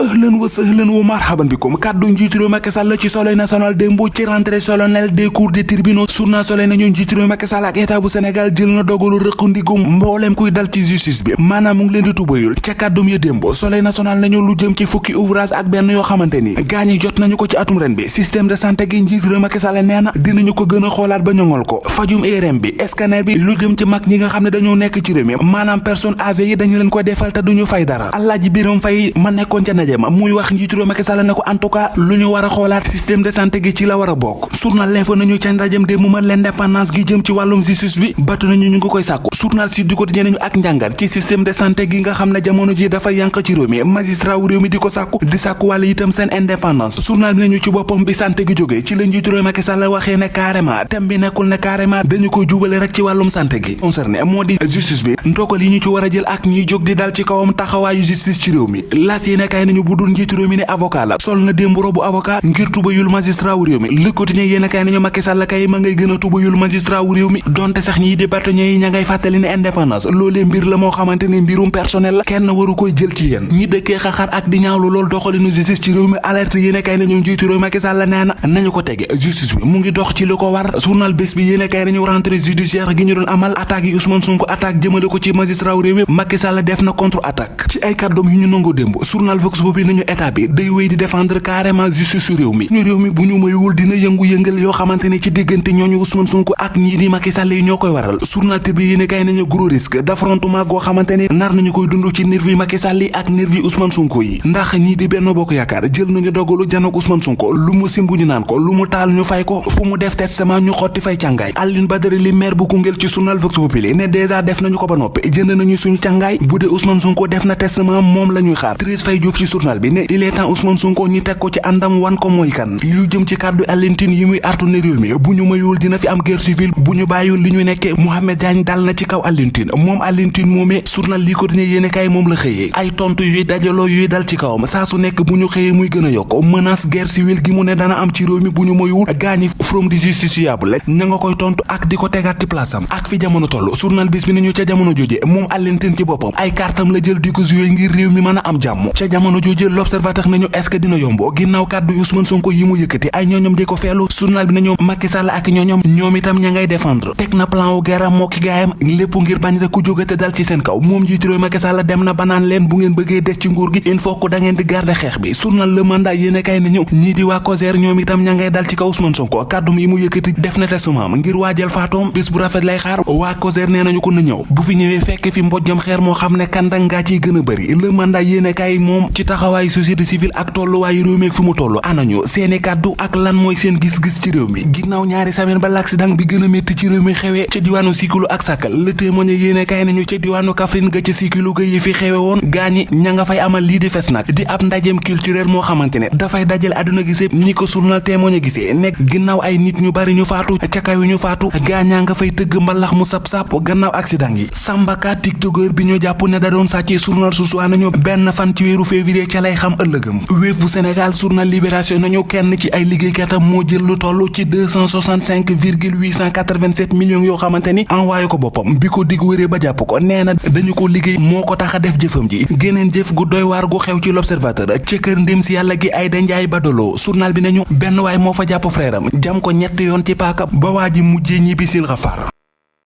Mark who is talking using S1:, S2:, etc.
S1: ëhlan wa sëhlan wa marhaban bikum kàddu njiitu réew Macky Sall ci soleil national démb ci rentrée solennelle des cours des tribunaux journal soleil nañu njiitu réew Macky Sall ak état bu Sénégal jël na dogalu rëq ndigum mbooleem kuy dal ci justice bi maanaam mu ngi leen di tubayul ca ya démb soleil national nañu lu jëm ci fukki ouvrage ak benn yoo xamante ni. gaañi jot nañu ko ci atum ren bi. système de santé gi njiitu dinañu ko ba ko. fajum IRM bi. scanner bi. lu jëm ci mag ñi nga xam ne dañoo nekk ci réew mi. maanaam personne âgée yi dañu leen ko defal te duñu fay dara. Biram Fay ma ndaje ma muy wax njiitu réew Macky Sall ne ko en tout cas lu ñu war a xoolaat système de santé gi ci la war a bokk. L'info nañu ndajem de l'indépendance gi jëm ci justice bi batu nañu ñu ngi koy sàkku. Journal Sud du ak njàngat ci système de santé gi nga xam jamono ji dafa yànq ci réew mi. Magistrat wu réew mi di ko sàkku di sàkku wàlla itam seen indépendance. Journal bi nañu ci boppam bi santé gi jógee ci la njiitu réew Macky Sall waxee ne carrément bi carrément dañu rek ci santé gi. Concerné di justice bi ndogal yi ñu ci jël ak ñiy jóg di dal ci kawam taxawaayu justice ci réew mi. Nañu bu dul njiitu réew ne avocat la sol na démb robu avocat ngir tubayul magistrat wu réew mi Le Quotidien yéene kay nañu Macky Sall kay ma ngay gën a tubayul magistrat wu réew mi donte sax di bâtonnier yi ña ngay fàttali ne indépendance loolee mbir la moo xamante mbirum personnel la kenn waru koy jël ci yéen ñi dëkkee xaxar ak di ñaawlu lool doxalinu justice ci réew alerte yéene kay nañu njiitu réew Macky Sall nee na nañu ko justice bi mu ngi dox ci war journal bés bi yéene kay nañu judiciaire gi ñu doon amal attaque yi Ousmane Sonko attaque jëmale ko ci magistrat wu réew mi Macky Sall def na contre attaque ci ay yu ñu journal Vox Populi nañu état bi day wéy di défendre carrément justice réew mi ñu réew mi bu ñu mayul dina yëngu-yëngal yoo xamante ne ci diggante ñooñu Ousmane Sonko ak ñii di Macky Sall yi ñoo waral journal Tribune yéene kay nañu gros risque d'affrontement goo xamante nar nañu koy dund ci nervi Macky Sall yi ak nervi Ousmane Sonko yi ndax ñii di Benno Bokk Yaakaar jël nañu dogalu janook Ousmane Sonko lu mu simbu ñu naan ko lu mu taal ñu fay ko fu mu def testament ñu xotti fay càngaay Alioune Badara li maire bu Koungheul ci journal Vox Populi ne dèjà def nañu ko ba noppi jënd nañu suñu càngaay bu dee Ousmane Sonko def na testament moom la ñuy xaar Thérèse Faye Diouf ci journal bi ne est temps Ousmane Sonko ñi teg ko ci àndam wan ko mooy kan lu jëm ci kàddu Alioune Tine yi muy artu ne réew mi bu ñu mayul dina fi am guerre civile bu ñu bàyyiwul li ñu nekkee Mohamed Diagne dal na ci kaw Alioune Tine moom Alioune Tine moomee journal li ko dine yéene kay moom la xëyee ay tontu yuy dajaloo yuy dal ci kawam saa su nekk bu ñu xëyee muy gën a yokk menace guerre civile gi mu ne dana am ci réew mi bu ñu mayul gaañi from di justiciable ña nga koy tontu ak di ko ci place am ak fi jamono toll journal bis bi nañu ca jamono jooje moom Alioune Tine ci boppam ay kartam la jël di ko joué ngir réew mi mën a am jàmm ca jamono jooje l'observateur nañu est-ce que dina yombo ginnaaw kàddu Ousmane Sonko yi mu yëkkati ay ñooñom di ko feelu journal bi nañu Macky Sall ak ñooñom ñoom itam ña ngay défendre. Teg na plan wu guerre ki gaayam lépp ngir bañ rek ku jógate dal ci seen kaw. Moom jiitu réew Macky Sall dem na banaan leen bu ngeen bëggee des ci nguur gi il faut que da ngeen di garder xeex bi. Journal Le Mandat yéene kay nañu ñii di waa COSER ñoom itam ña ngay dal ci kaw Ousmane Sonko. Kàddum yi mu yëkkati def na testament ngir faatoom bés bu rafet lay xaar. Waa COSER nee nañu ko na ñëw. Bu fi ñëwee fekk fi mbojjam xeer moo xam ne kandang ngaa ciy gën a bëri. Le Mandat yéene kay moom ci taxawaayu société civile ak tolluwaayu réew mi ak fi mu toll. Anañu seeni kàddu ak lan mooy seen gis-gis ci réew mi? Ginnaaw ñaari semaine ba l'accident bi gën a métti ci réew mi xewee ca diwaanu Sikulu ak Sakal Le Témoin yéene kay nañu ca diwaanu Kaffrine ga ca Sikulu ga yi fi xewe woon. Gaañi ña nga fay amal lii di fes nag di ab ndajeem culturel moo xamante ne dafay dajale àdduna gisee ñi ko journal Témoin gisee nekk ginnaaw ay nit ñu bari ñu faatu ca kaw ñu faatu gaañaa nga fay tëgg mbalax mu sap-sap gannaaw accident yi. Sambaka tiktokeur bi ñu jàpp ne da doon sàccee journal Source A nañu benn fan ci weeru février ca lay xam ëllëgam wéef bu Sénégal journal Libération nañu kenn ci ay liggéeykatam moo jël lu toll ci 265 virgule 887 millions yoo xamante ni envoyé ko boppam. Bi ko dig wéree ba jàpp ko nee na dañu ko liggéey moo ko tax a def jëfam ji. Geneen jëf gu doy waar gu xew ci l'observateur ca kër ndem si yàlla gi Aïda Ndiaye Badolo journal bi nañu benn waay moo fa jàpp frère am jam ko ñett yoon ci paaka ba waa ji mujjee ñibbi sil xafar